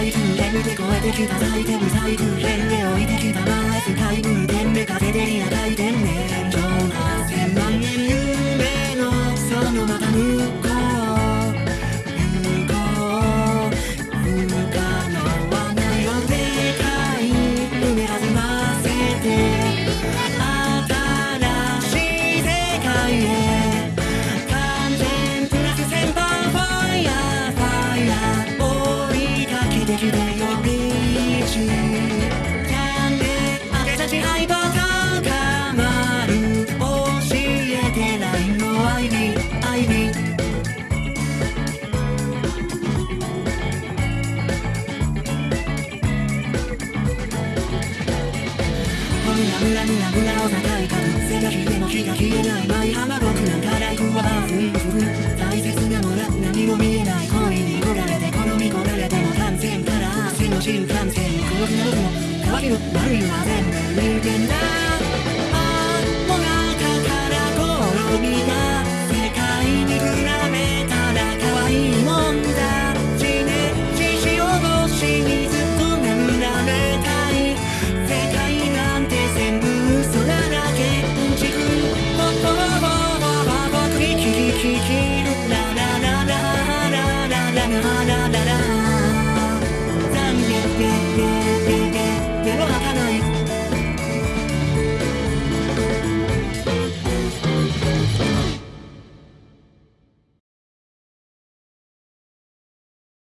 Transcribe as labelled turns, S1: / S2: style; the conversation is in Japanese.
S1: 最空連で超えてきた最低無最空連で置いて ムラムラムラムラを高い株背が冷えの火が消えない舞浜僕なんかライフはバーフンフン大切なもの何も見えない恋に焦がれて好み焦られても完全から汗の新幹線黒くなるの乾きの悪いのは全部人間だ